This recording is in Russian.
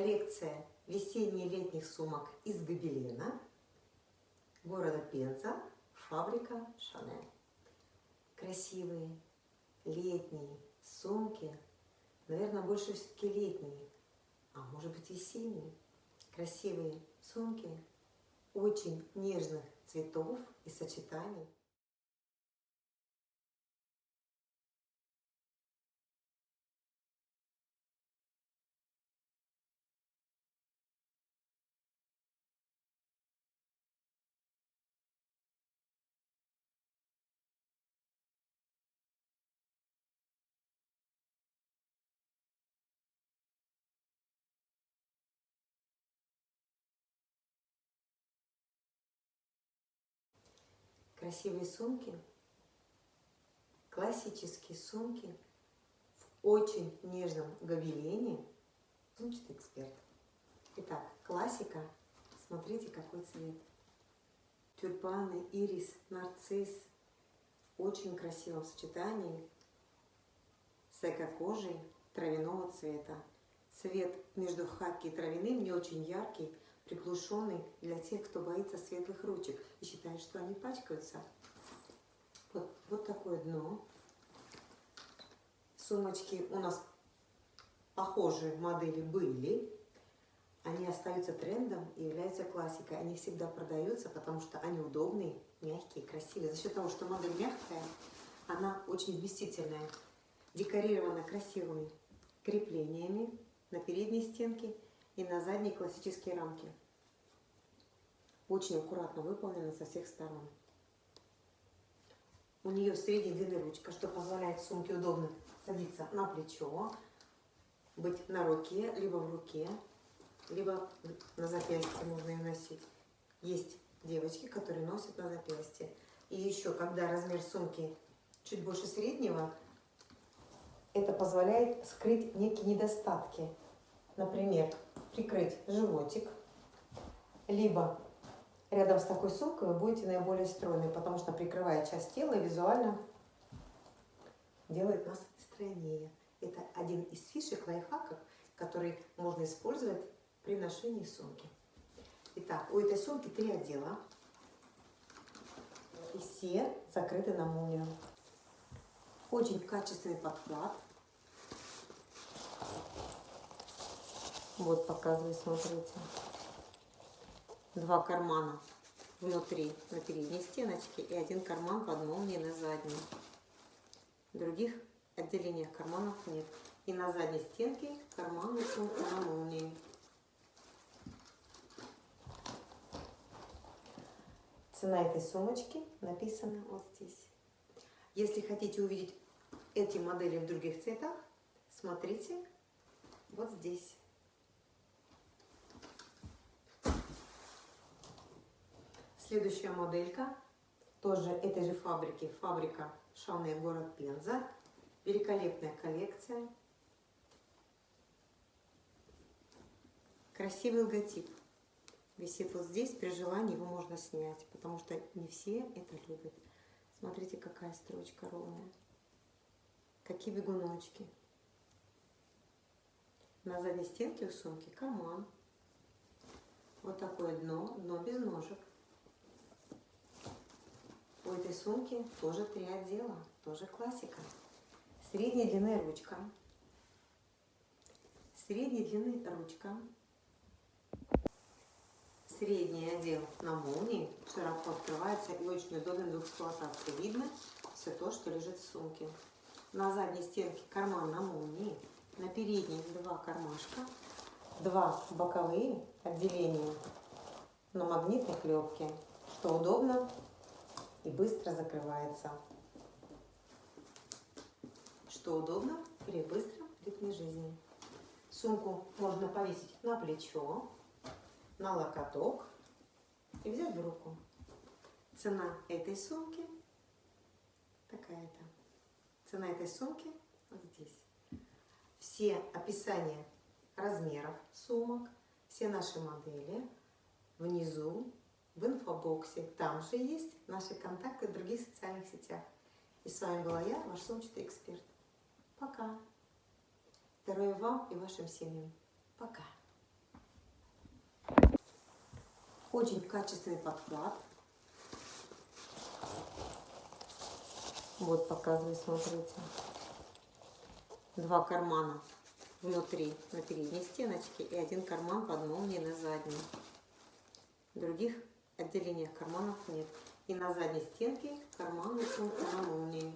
коллекция весенне-летних сумок из гобелена города Пенза, фабрика Шанель. Красивые летние сумки, наверное, больше все-таки летние, а может быть весенние. Красивые сумки очень нежных цветов и сочетаний. Красивые сумки, классические сумки в очень нежном гобелене. Сумчатый эксперт. Итак, классика. Смотрите, какой цвет. Тюльпаны, ирис, нарцисс. Очень красивом сочетании с эко-кожей травяного цвета. Цвет между хаки и травяным не очень яркий, приглушенный для тех, кто боится светлых ручек и считает, что они пачкаются. Вот, вот такое дно. Сумочки у нас похожие модели были. Они остаются трендом и являются классикой. Они всегда продаются, потому что они удобные, мягкие, красивые. За счет того, что модель мягкая, она очень вместительная. Декорирована красивыми креплениями на передней стенке и на задней классические рамки. Очень аккуратно выполнено со всех сторон. У нее средней длины ручка, что позволяет сумке удобно садиться на плечо, быть на руке, либо в руке, либо на запястье можно ее носить. Есть девочки, которые носят на запястье. И еще, когда размер сумки чуть больше среднего, это позволяет скрыть некие недостатки. Например, прикрыть животик, либо рядом с такой сумкой вы будете наиболее стройной, потому что прикрывая часть тела визуально делает нас стройнее. Это один из фишек, лайфхаков, который можно использовать при ношении сумки. Итак, у этой сумки три отдела. И все закрыты на молнию. Очень качественный подклад. Вот показываю, смотрите два кармана внутри, на передней стеночке, и один карман под молнией на задней. Других отделениях карманов нет. И на задней стенке карманы сумка на молнии. Цена этой сумочки написана вот здесь. Если хотите увидеть эти модели в других цветах, смотрите вот здесь. Следующая моделька, тоже этой же фабрики, фабрика Шанель, город Пенза. Великолепная коллекция. Красивый логотип. Висит вот здесь, при желании его можно снять, потому что не все это любят. Смотрите, какая строчка ровная. Какие бегуночки. На задней стенке у сумки карман. Вот такое дно, дно без ножек. У этой сумки тоже три отдела, тоже классика. Средней длины ручка. Средней длины ручка. Средний отдел на молнии широко открывается и очень удобен в эксплуатации. Видно все то, что лежит в сумке. На задней стенке карман на молнии. На передней два кармашка. Два боковые отделения на магнитной клепке, что удобно и быстро закрывается. Что удобно при быстром ритме жизни. Сумку можно повесить на плечо, на локоток и взять в руку. Цена этой сумки такая-то. Цена этой сумки вот здесь. Все описания размеров сумок, все наши модели внизу в инфобоксе. Там же есть наши контакты в других социальных сетях. И с вами была я, ваш сумчатый эксперт. Пока. Здоровья вам и вашим семьям. Пока. Очень качественный подклад. Вот показываю, смотрите. Два кармана внутри, на передней стеночке и один карман под молнией на задней. Других отделениях карманов нет. И на задней стенке карманы сумка на.